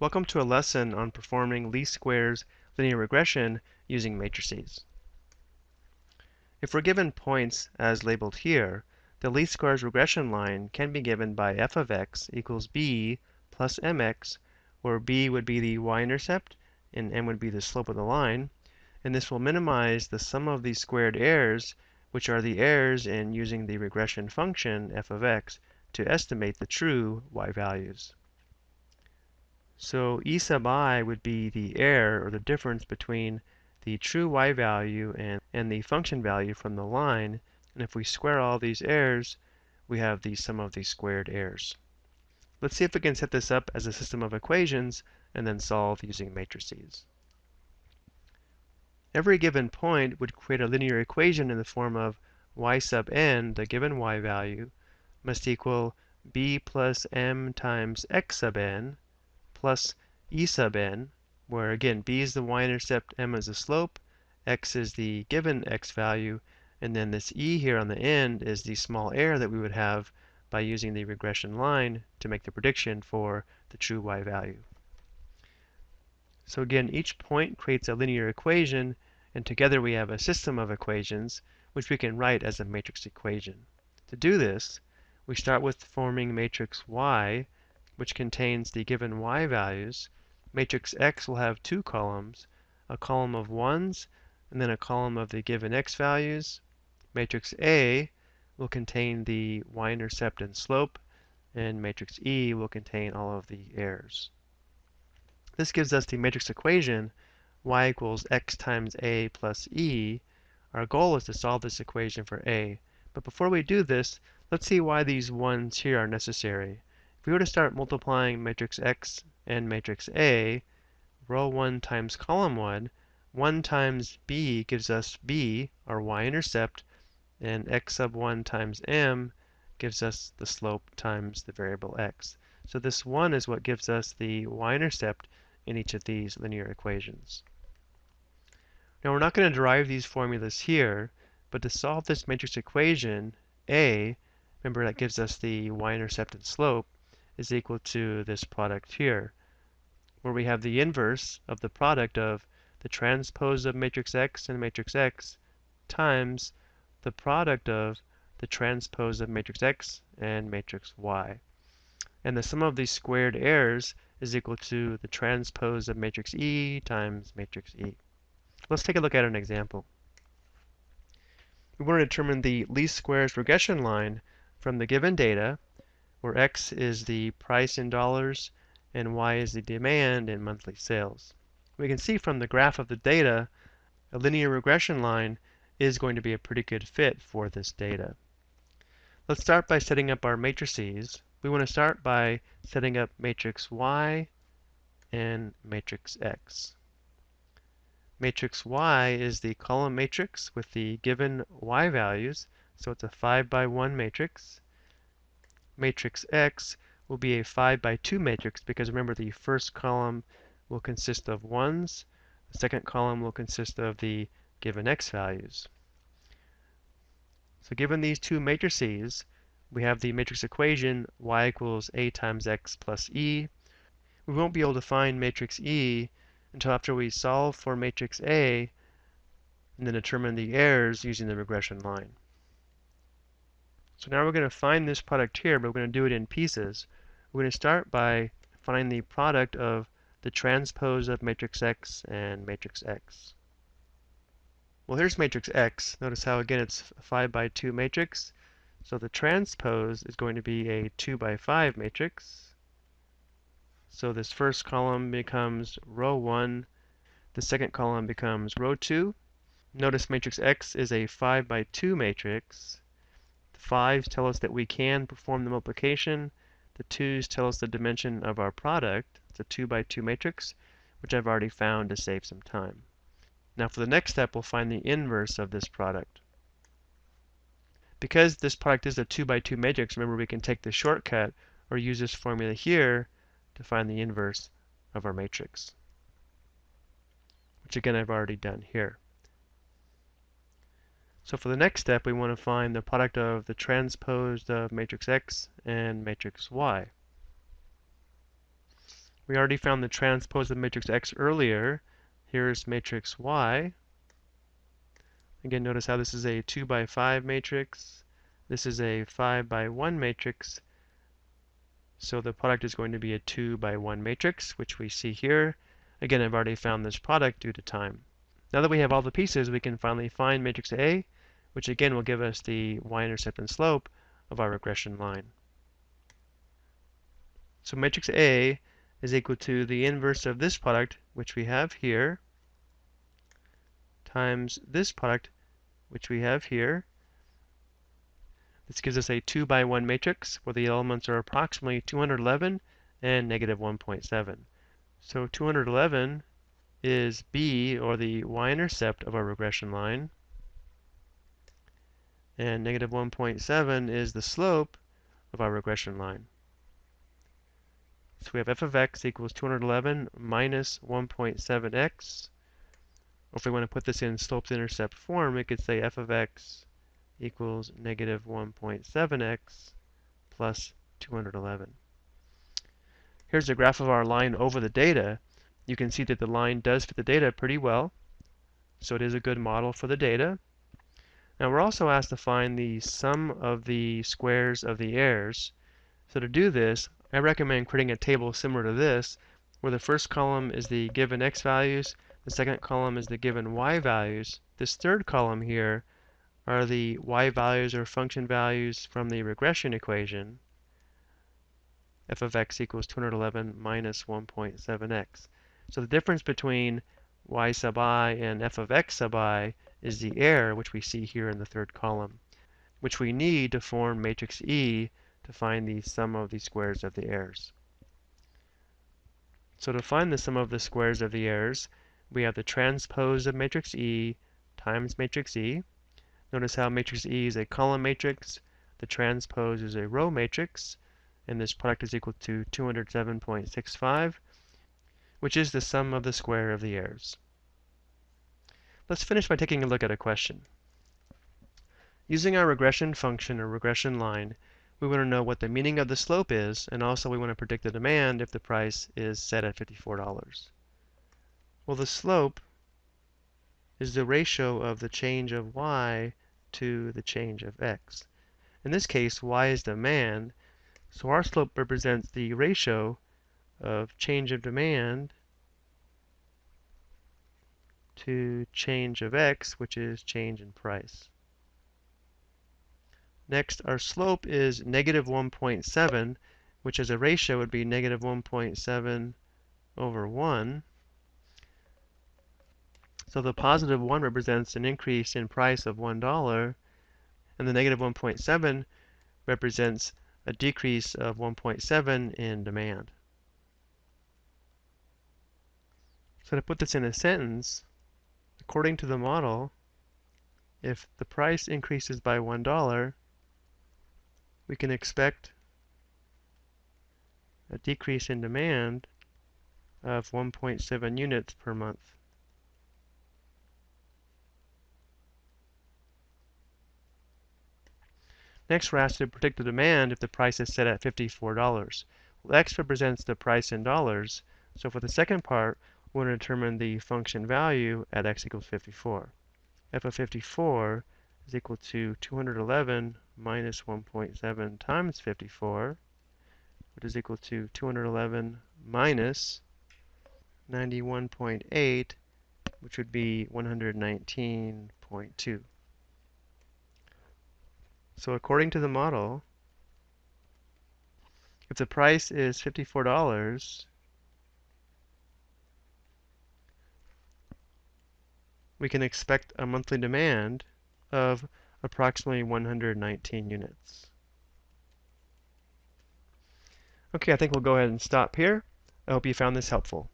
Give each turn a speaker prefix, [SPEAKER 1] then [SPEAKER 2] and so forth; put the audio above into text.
[SPEAKER 1] Welcome to a lesson on performing least squares linear regression using matrices. If we're given points as labeled here, the least squares regression line can be given by f of x equals b plus mx, where b would be the y-intercept and m would be the slope of the line, and this will minimize the sum of these squared errors, which are the errors in using the regression function f of x to estimate the true y values. So E sub i would be the error or the difference between the true y value and, and the function value from the line. And if we square all these errors, we have the sum of these squared errors. Let's see if we can set this up as a system of equations and then solve using matrices. Every given point would create a linear equation in the form of y sub n, the given y value, must equal b plus m times x sub n, plus e sub n, where again b is the y-intercept, m is the slope, x is the given x value, and then this e here on the end is the small error that we would have by using the regression line to make the prediction for the true y value. So again, each point creates a linear equation, and together we have a system of equations, which we can write as a matrix equation. To do this, we start with forming matrix Y, which contains the given y values, matrix X will have two columns, a column of ones and then a column of the given x values. Matrix A will contain the y-intercept and slope, and matrix E will contain all of the errors. This gives us the matrix equation y equals x times A plus E. Our goal is to solve this equation for A. But before we do this, let's see why these ones here are necessary. If we were to start multiplying matrix X and matrix A, row 1 times column 1, 1 times B gives us B, our y-intercept, and x sub 1 times m gives us the slope times the variable x. So this 1 is what gives us the y-intercept in each of these linear equations. Now we're not going to derive these formulas here, but to solve this matrix equation, A, remember that gives us the y-intercept and slope, is equal to this product here, where we have the inverse of the product of the transpose of matrix X and matrix X times the product of the transpose of matrix X and matrix Y. And the sum of these squared errors is equal to the transpose of matrix E times matrix E. Let's take a look at an example. We want to determine the least squares regression line from the given data where X is the price in dollars and Y is the demand in monthly sales. We can see from the graph of the data, a linear regression line is going to be a pretty good fit for this data. Let's start by setting up our matrices. We want to start by setting up matrix Y and matrix X. Matrix Y is the column matrix with the given Y values, so it's a 5 by 1 matrix matrix X will be a 5 by 2 matrix because remember the first column will consist of ones, the second column will consist of the given x values. So given these two matrices, we have the matrix equation y equals a times x plus e. We won't be able to find matrix E until after we solve for matrix A and then determine the errors using the regression line. So now we're going to find this product here, but we're going to do it in pieces. We're going to start by finding the product of the transpose of matrix X and matrix X. Well, here's matrix X. Notice how, again, it's a 5 by 2 matrix. So the transpose is going to be a 2 by 5 matrix. So this first column becomes row 1. The second column becomes row 2. Notice matrix X is a 5 by 2 matrix. Fives tell us that we can perform the multiplication. The twos tell us the dimension of our product. It's a 2 by 2 matrix, which I've already found to save some time. Now for the next step, we'll find the inverse of this product. Because this product is a 2 by 2 matrix, remember we can take the shortcut or use this formula here to find the inverse of our matrix, which again I've already done here. So for the next step, we want to find the product of the transposed of matrix X and matrix Y. We already found the transpose of matrix X earlier. Here's matrix Y. Again, notice how this is a 2 by 5 matrix. This is a 5 by 1 matrix. So the product is going to be a 2 by 1 matrix, which we see here. Again, I've already found this product due to time. Now that we have all the pieces, we can finally find matrix A, which again will give us the y-intercept and slope of our regression line. So matrix A is equal to the inverse of this product, which we have here, times this product, which we have here. This gives us a 2 by 1 matrix where the elements are approximately 211 and negative 1.7. So 211 is b, or the y-intercept of our regression line, and negative 1.7 is the slope of our regression line. So we have f of x equals 211 minus 1.7x. Or if we want to put this in slope-intercept form, we could say f of x equals negative 1.7x plus 211. Here's a graph of our line over the data. You can see that the line does fit the data pretty well, so it is a good model for the data. Now we're also asked to find the sum of the squares of the errors. So to do this, I recommend creating a table similar to this, where the first column is the given x values, the second column is the given y values. This third column here are the y values or function values from the regression equation f of x equals 211 minus 1.7x. So the difference between y sub i and f of x sub i is the error, which we see here in the third column, which we need to form matrix E to find the sum of the squares of the errors. So to find the sum of the squares of the errors, we have the transpose of matrix E times matrix E. Notice how matrix E is a column matrix, the transpose is a row matrix, and this product is equal to 207.65, which is the sum of the square of the errors. Let's finish by taking a look at a question. Using our regression function or regression line, we want to know what the meaning of the slope is, and also we want to predict the demand if the price is set at $54. Well, the slope is the ratio of the change of y to the change of x. In this case, y is demand, so our slope represents the ratio of change of demand to change of x, which is change in price. Next, our slope is negative 1.7, which as a ratio would be negative 1.7 over 1. So the positive 1 represents an increase in price of $1, and the negative 1.7 represents a decrease of 1.7 in demand. So to put this in a sentence, according to the model, if the price increases by $1, we can expect a decrease in demand of 1.7 units per month. Next, we're asked to predict the demand if the price is set at $54. Well, X represents the price in dollars, so for the second part, want to determine the function value at X equals 54. f of 54 is equal to 211 minus 1.7 times 54, which is equal to 211 minus 91.8, which would be 119.2. So according to the model, if the price is $54, we can expect a monthly demand of approximately 119 units. Okay, I think we'll go ahead and stop here. I hope you found this helpful.